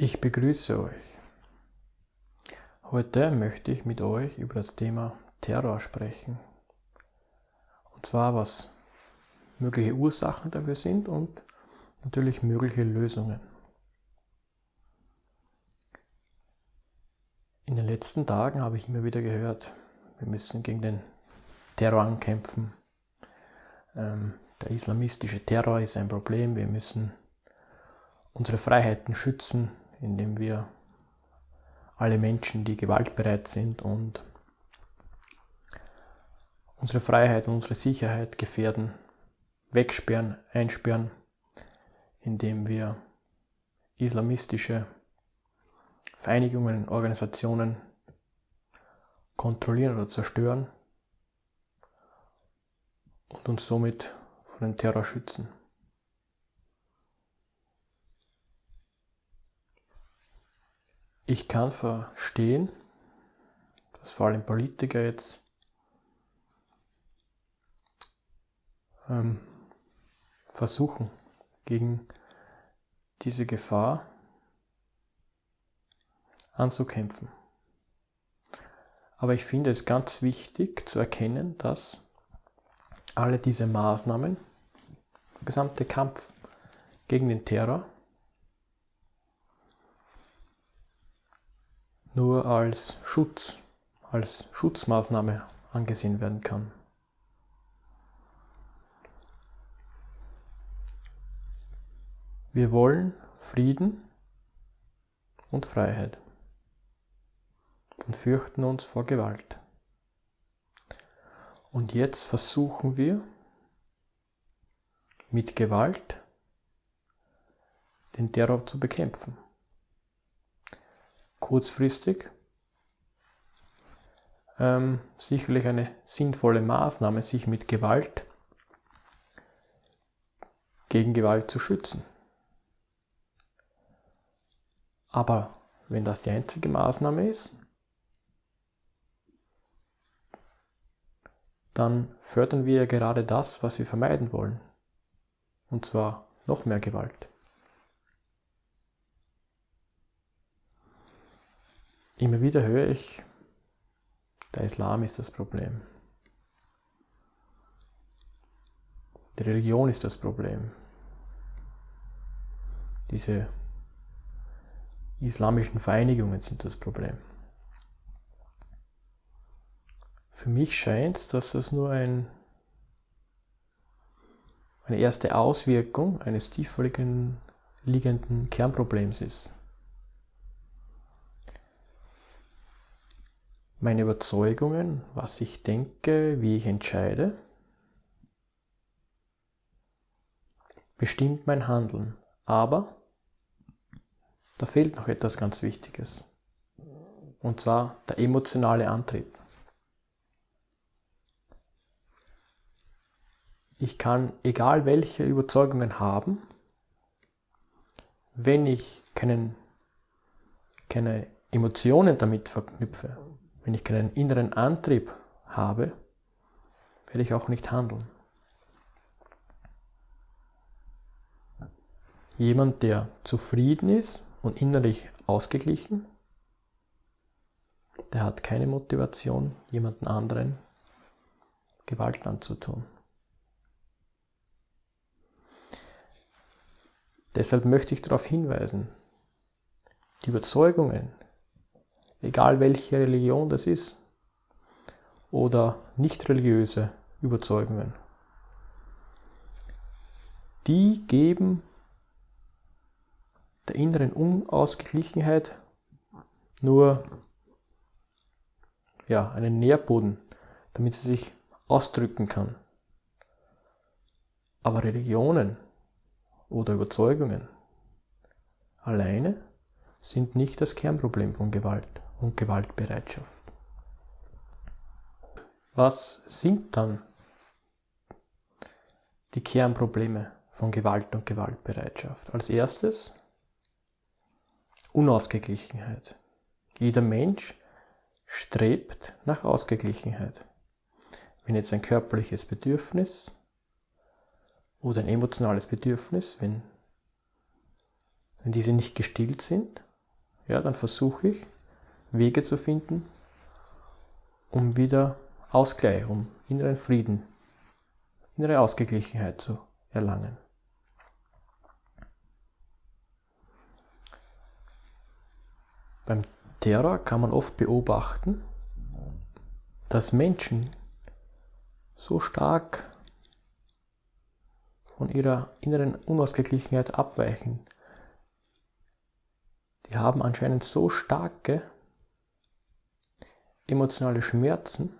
Ich begrüße euch. Heute möchte ich mit euch über das Thema Terror sprechen. Und zwar, was mögliche Ursachen dafür sind und natürlich mögliche Lösungen. In den letzten Tagen habe ich immer wieder gehört, wir müssen gegen den Terror ankämpfen. Ähm, der islamistische Terror ist ein Problem, wir müssen unsere Freiheiten schützen, indem wir alle Menschen, die gewaltbereit sind und unsere Freiheit und unsere Sicherheit gefährden, wegsperren, einsperren, indem wir islamistische Vereinigungen, Organisationen kontrollieren oder zerstören und uns somit vor dem Terror schützen. Ich kann verstehen, dass vor allem Politiker jetzt ähm, versuchen, gegen diese Gefahr anzukämpfen. Aber ich finde es ganz wichtig zu erkennen, dass alle diese Maßnahmen, der gesamte Kampf gegen den Terror, nur als Schutz, als Schutzmaßnahme angesehen werden kann. Wir wollen Frieden und Freiheit und fürchten uns vor Gewalt. Und jetzt versuchen wir mit Gewalt den Terror zu bekämpfen kurzfristig ähm, sicherlich eine sinnvolle Maßnahme, sich mit Gewalt gegen Gewalt zu schützen. Aber wenn das die einzige Maßnahme ist, dann fördern wir ja gerade das, was wir vermeiden wollen. Und zwar noch mehr Gewalt. Immer wieder höre ich, der Islam ist das Problem. Die Religion ist das Problem. Diese islamischen Vereinigungen sind das Problem. Für mich scheint es, dass das nur ein, eine erste Auswirkung eines tiefer liegenden Kernproblems ist. Meine Überzeugungen, was ich denke, wie ich entscheide, bestimmt mein Handeln. Aber da fehlt noch etwas ganz Wichtiges. Und zwar der emotionale Antrieb. Ich kann egal welche Überzeugungen haben, wenn ich keinen, keine Emotionen damit verknüpfe, wenn ich keinen inneren Antrieb habe, werde ich auch nicht handeln. Jemand, der zufrieden ist und innerlich ausgeglichen, der hat keine Motivation, jemanden anderen Gewalt anzutun. Deshalb möchte ich darauf hinweisen, die Überzeugungen, egal welche Religion das ist, oder nicht religiöse Überzeugungen. Die geben der inneren Unausgeglichenheit nur ja, einen Nährboden, damit sie sich ausdrücken kann. Aber Religionen oder Überzeugungen alleine sind nicht das Kernproblem von Gewalt und Gewaltbereitschaft. Was sind dann die Kernprobleme von Gewalt und Gewaltbereitschaft? Als erstes Unausgeglichenheit. Jeder Mensch strebt nach Ausgeglichenheit. Wenn jetzt ein körperliches Bedürfnis oder ein emotionales Bedürfnis, wenn, wenn diese nicht gestillt sind, ja, dann versuche ich Wege zu finden, um wieder Ausgleich, um inneren Frieden, innere Ausgeglichenheit zu erlangen. Beim Terror kann man oft beobachten, dass Menschen so stark von ihrer inneren Unausgeglichenheit abweichen. Die haben anscheinend so starke emotionale Schmerzen,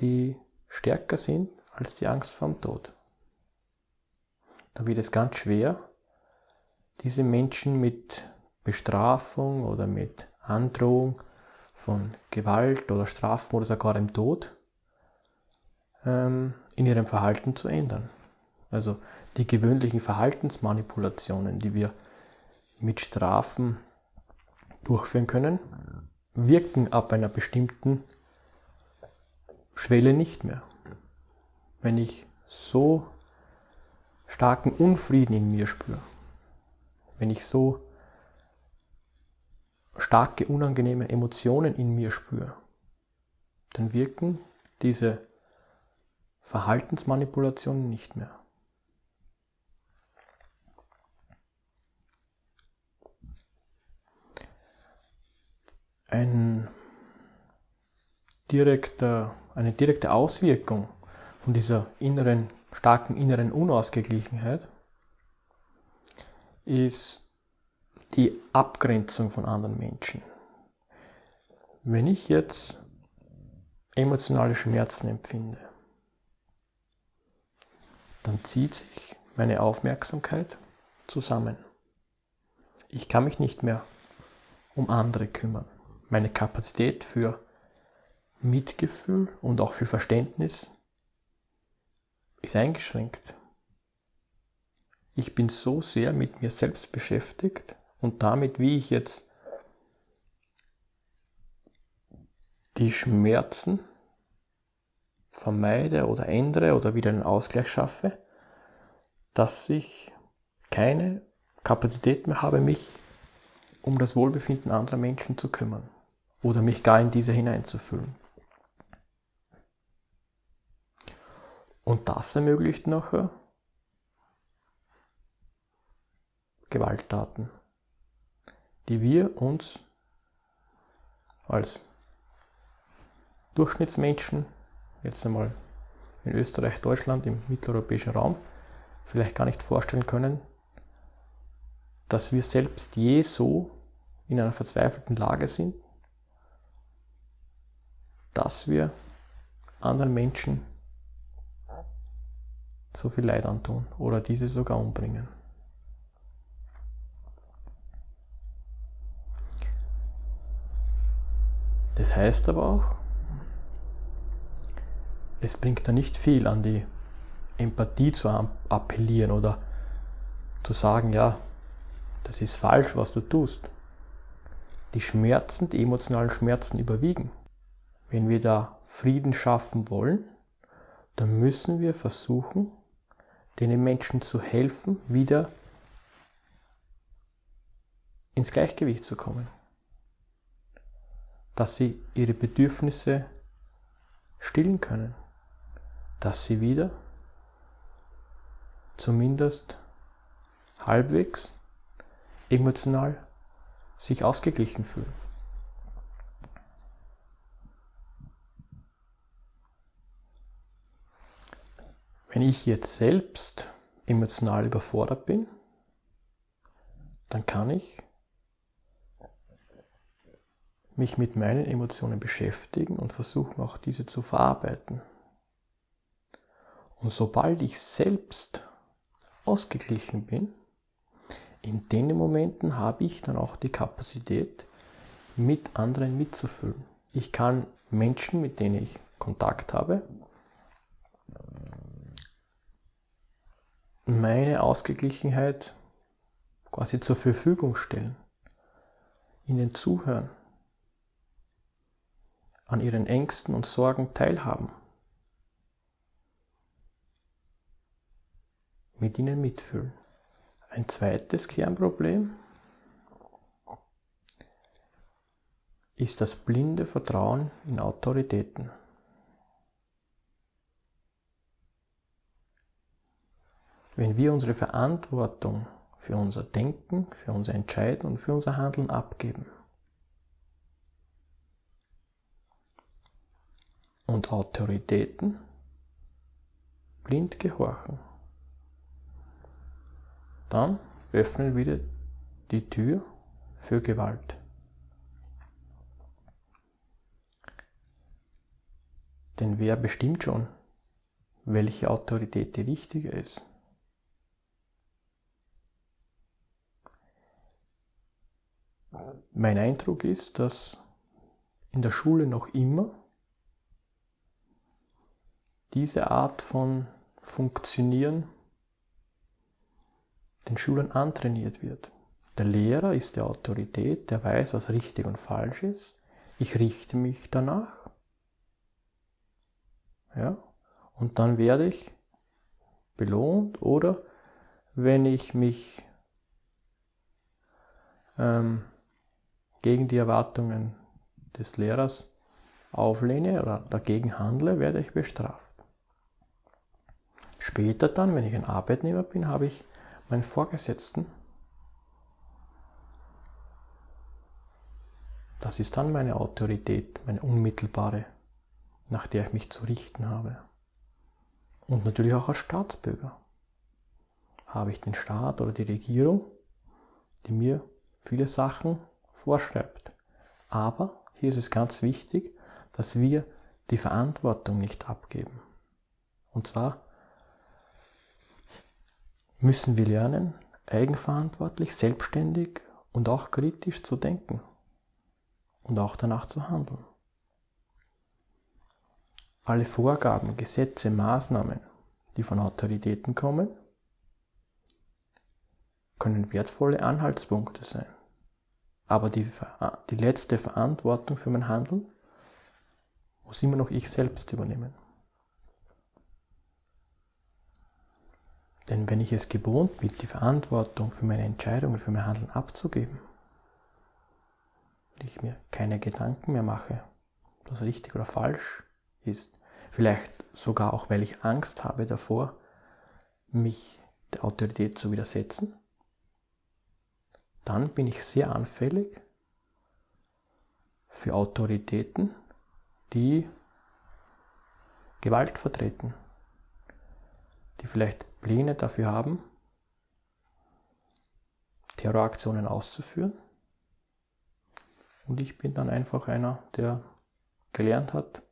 die stärker sind als die Angst vorm Tod. Da wird es ganz schwer, diese Menschen mit Bestrafung oder mit Androhung von Gewalt oder Strafen oder sogar dem Tod ähm, in ihrem Verhalten zu ändern. Also die gewöhnlichen Verhaltensmanipulationen, die wir mit Strafen durchführen können, wirken ab einer bestimmten Schwelle nicht mehr. Wenn ich so starken Unfrieden in mir spüre, wenn ich so starke unangenehme Emotionen in mir spüre, dann wirken diese Verhaltensmanipulationen nicht mehr. Ein direkter, eine direkte Auswirkung von dieser inneren, starken inneren Unausgeglichenheit ist die Abgrenzung von anderen Menschen. Wenn ich jetzt emotionale Schmerzen empfinde, dann zieht sich meine Aufmerksamkeit zusammen. Ich kann mich nicht mehr um andere kümmern. Meine Kapazität für Mitgefühl und auch für Verständnis ist eingeschränkt. Ich bin so sehr mit mir selbst beschäftigt und damit, wie ich jetzt die Schmerzen vermeide oder ändere oder wieder einen Ausgleich schaffe, dass ich keine Kapazität mehr habe, mich um das Wohlbefinden anderer Menschen zu kümmern oder mich gar in diese hineinzufühlen. Und das ermöglicht nachher Gewalttaten, die wir uns als Durchschnittsmenschen jetzt einmal in Österreich, Deutschland, im mitteleuropäischen Raum vielleicht gar nicht vorstellen können, dass wir selbst je so in einer verzweifelten Lage sind, dass wir anderen Menschen so viel Leid antun oder diese sogar umbringen. Das heißt aber auch, es bringt da nicht viel an die Empathie zu appellieren oder zu sagen, ja, das ist falsch, was du tust. Die Schmerzen, die emotionalen Schmerzen überwiegen. Wenn wir da Frieden schaffen wollen, dann müssen wir versuchen, den Menschen zu helfen, wieder ins Gleichgewicht zu kommen. Dass sie ihre Bedürfnisse stillen können dass sie wieder zumindest halbwegs emotional sich ausgeglichen fühlen. Wenn ich jetzt selbst emotional überfordert bin, dann kann ich mich mit meinen Emotionen beschäftigen und versuchen auch diese zu verarbeiten. Und sobald ich selbst ausgeglichen bin, in den Momenten habe ich dann auch die Kapazität, mit anderen mitzufühlen. Ich kann Menschen, mit denen ich Kontakt habe, meine Ausgeglichenheit quasi zur Verfügung stellen, ihnen zuhören, an ihren Ängsten und Sorgen teilhaben, mit ihnen mitfühlen. Ein zweites Kernproblem ist das blinde Vertrauen in Autoritäten. Wenn wir unsere Verantwortung für unser Denken, für unser Entscheiden und für unser Handeln abgeben und Autoritäten blind gehorchen, dann öffnen wir die Tür für Gewalt. Denn wer bestimmt schon, welche Autorität die richtige ist? Mein Eindruck ist, dass in der Schule noch immer diese Art von Funktionieren den Schülern antrainiert wird. Der Lehrer ist die Autorität, der weiß, was richtig und falsch ist. Ich richte mich danach. Ja? Und dann werde ich belohnt oder wenn ich mich ähm, gegen die Erwartungen des Lehrers auflehne oder dagegen handle, werde ich bestraft. Später dann, wenn ich ein Arbeitnehmer bin, habe ich meinen Vorgesetzten. Das ist dann meine Autorität, meine unmittelbare, nach der ich mich zu richten habe. Und natürlich auch als Staatsbürger habe ich den Staat oder die Regierung, die mir viele Sachen vorschreibt. Aber hier ist es ganz wichtig, dass wir die Verantwortung nicht abgeben. Und zwar müssen wir lernen, eigenverantwortlich, selbstständig und auch kritisch zu denken und auch danach zu handeln. Alle Vorgaben, Gesetze, Maßnahmen, die von Autoritäten kommen, können wertvolle Anhaltspunkte sein. Aber die, die letzte Verantwortung für mein Handeln muss immer noch ich selbst übernehmen. Denn wenn ich es gewohnt bin, die Verantwortung für meine Entscheidungen, für mein Handeln abzugeben, und ich mir keine Gedanken mehr mache, was richtig oder falsch ist, vielleicht sogar auch, weil ich Angst habe davor, mich der Autorität zu widersetzen, dann bin ich sehr anfällig für Autoritäten, die Gewalt vertreten, die vielleicht Pläne dafür haben, Terroraktionen auszuführen. Und ich bin dann einfach einer, der gelernt hat,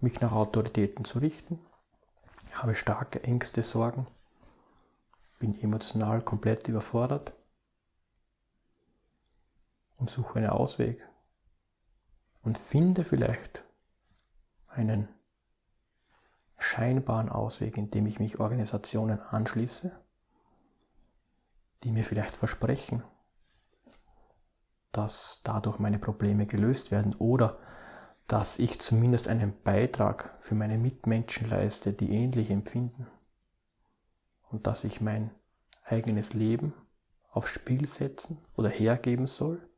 mich nach Autoritäten zu richten, habe starke Ängste, Sorgen, bin emotional komplett überfordert und suche einen Ausweg. Und finde vielleicht einen scheinbaren Ausweg, indem ich mich Organisationen anschließe, die mir vielleicht versprechen, dass dadurch meine Probleme gelöst werden oder dass ich zumindest einen Beitrag für meine Mitmenschen leiste, die ähnlich empfinden. Und dass ich mein eigenes Leben aufs Spiel setzen oder hergeben soll,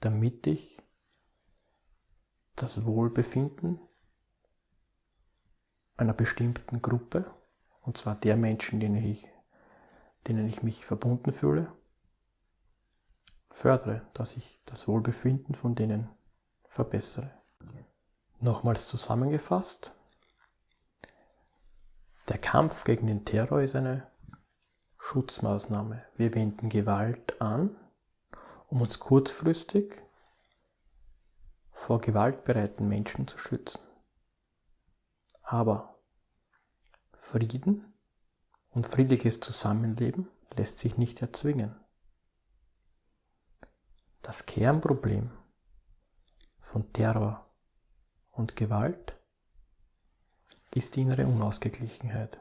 damit ich das Wohlbefinden einer bestimmten Gruppe, und zwar der Menschen, denen ich, denen ich mich verbunden fühle, fördere, dass ich das Wohlbefinden von denen verbessere. Nochmals zusammengefasst, der Kampf gegen den Terror ist eine Schutzmaßnahme. Wir wenden Gewalt an, um uns kurzfristig vor gewaltbereiten Menschen zu schützen. Aber Frieden und friedliches Zusammenleben lässt sich nicht erzwingen. Das Kernproblem von Terror und Gewalt ist die innere Unausgeglichenheit.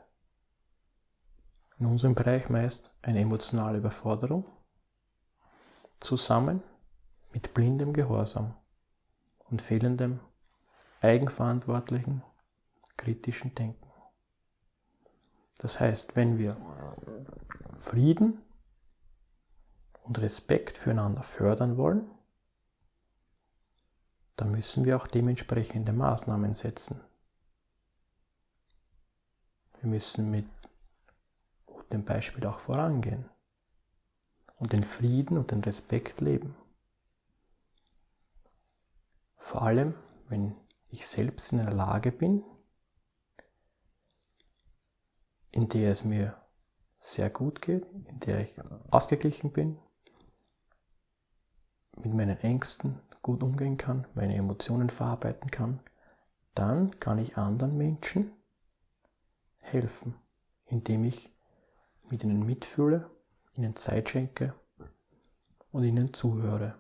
In unserem Bereich meist eine emotionale Überforderung zusammen mit blindem Gehorsam und fehlendem eigenverantwortlichen kritischen Denken. Das heißt, wenn wir Frieden und Respekt füreinander fördern wollen, dann müssen wir auch dementsprechende Maßnahmen setzen. Wir müssen mit gutem Beispiel auch vorangehen und den Frieden und den Respekt leben. Vor allem, wenn ich selbst in der Lage bin, in der es mir sehr gut geht, in der ich ausgeglichen bin, mit meinen Ängsten gut umgehen kann, meine Emotionen verarbeiten kann, dann kann ich anderen Menschen helfen, indem ich mit ihnen mitfühle, ihnen Zeit schenke und ihnen zuhöre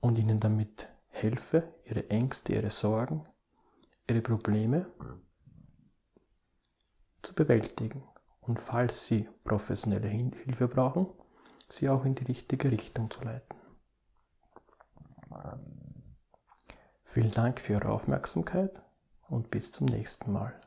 und ihnen damit helfe, ihre Ängste, ihre Sorgen, ihre Probleme zu bewältigen und falls sie professionelle Hilfe brauchen, sie auch in die richtige Richtung zu leiten. Vielen Dank für Ihre Aufmerksamkeit und bis zum nächsten Mal.